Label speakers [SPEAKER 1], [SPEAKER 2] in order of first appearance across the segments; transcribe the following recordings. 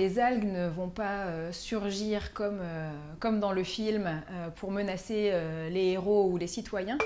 [SPEAKER 1] les algues ne vont pas surgir comme, comme dans le film pour menacer les héros ou les citoyens.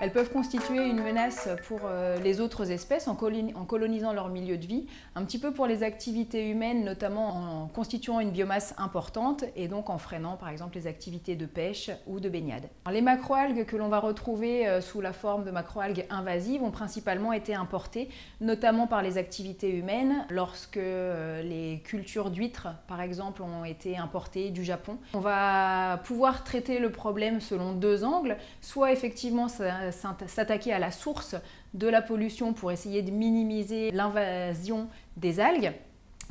[SPEAKER 1] Elles peuvent constituer une menace pour euh, les autres espèces en colonisant leur milieu de vie, un petit peu pour les activités humaines, notamment en constituant une biomasse importante et donc en freinant par exemple les activités de pêche ou de baignade. les macroalgues que l'on va retrouver euh, sous la forme de macroalgues invasives ont principalement été importées, notamment par les activités humaines, lorsque euh, les cultures d'huîtres par exemple ont été importées du Japon. On va pouvoir traiter le problème selon deux angles, soit effectivement ça s'attaquer à la source de la pollution pour essayer de minimiser l'invasion des algues,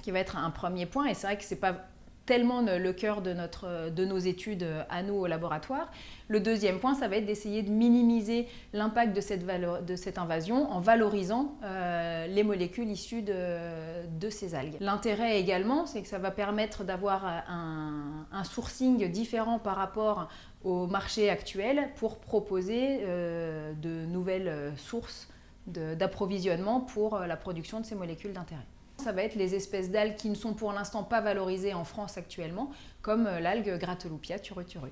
[SPEAKER 1] qui va être un premier point. Et c'est vrai que ce n'est pas tellement le cœur de, nos études à nous au laboratoire. Le deuxième point, ça va être d'essayer de minimiser l'impact de cette, invasion en valorisant euh, les molécules issues de, ces algues. L'intérêt également, c'est que ça va permettre d'avoir un, un, sourcing différent par rapport au marché actuel pour proposer euh, de nouvelles sources d'approvisionnement pour la production de ces molécules d'intérêt ça va être les espèces d'algues qui ne sont pour l'instant pas valorisées en France actuellement, comme euh, l'algue Grateloupia turuturu.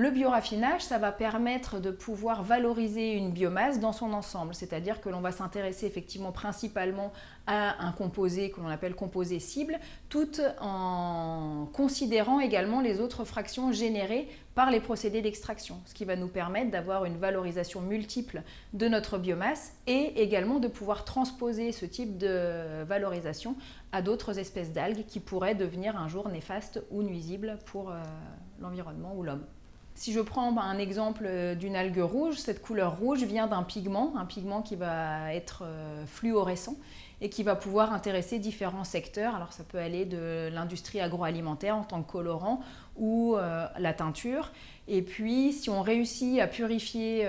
[SPEAKER 1] Le bioraffinage, ça va permettre de pouvoir valoriser une biomasse dans son ensemble, c'est-à-dire que l'on va s'intéresser effectivement principalement à un composé que l'on appelle composé cible, tout en considérant également les autres fractions générées par les procédés d'extraction, ce qui va nous permettre d'avoir une valorisation multiple de notre biomasse et également de pouvoir transposer ce type de valorisation à d'autres espèces d'algues qui pourraient devenir un jour néfastes ou nuisibles pour euh, l'environnement ou l'homme. Si je prends un exemple euh, d'une algue rouge, cette couleur rouge vient d'un pigment, un pigment qui va être euh, fluorescent et qui va pouvoir intéresser différents secteurs. Alors ça peut aller de l'industrie agroalimentaire en tant que colorant ou euh, la teinture. Et puis si on réussit à purifier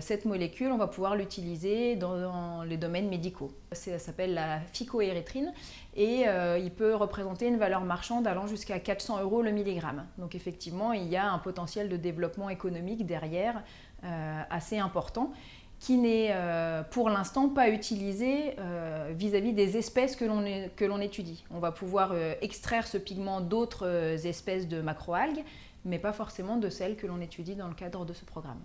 [SPEAKER 1] cette molécule, on va pouvoir l'utiliser dans, les domaines médicaux. Ça s'appelle la phycoérythrine et il peut représenter une valeur marchande allant jusqu'à 400 euros le milligramme. Donc effectivement, il y a un potentiel de développement économique derrière euh, assez important qui n'est euh, pour l'instant pas utilisé euh, vis-à-vis des espèces que l'on étudie. On va pouvoir extraire ce pigment d'autres espèces de macroalgues, mais pas forcément de celles que l'on étudie dans le cadre de ce programme.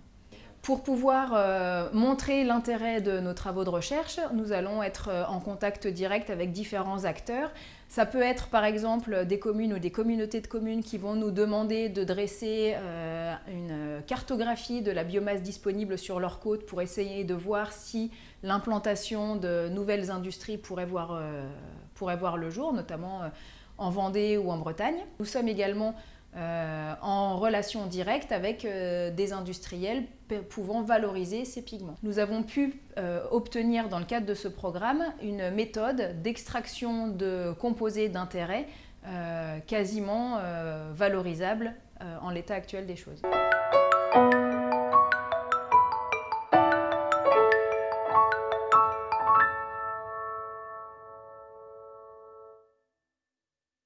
[SPEAKER 1] Pour pouvoir montrer l'intérêt de nos travaux de recherche, nous allons être en contact direct avec différents acteurs ça peut être par exemple des communes ou des communautés de communes qui vont nous demander de dresser euh, une cartographie de la biomasse disponible sur leur côte pour essayer de voir si l'implantation de nouvelles industries pourrait voir, euh, pourrait voir le jour, notamment euh, en Vendée ou en Bretagne. Nous sommes également euh, en relation directe avec euh, des industriels pouvant valoriser ces pigments. Nous avons pu euh, obtenir dans le cadre de ce programme une méthode d'extraction de composés d'intérêt quasiment valorisable en l'état actuel des choses.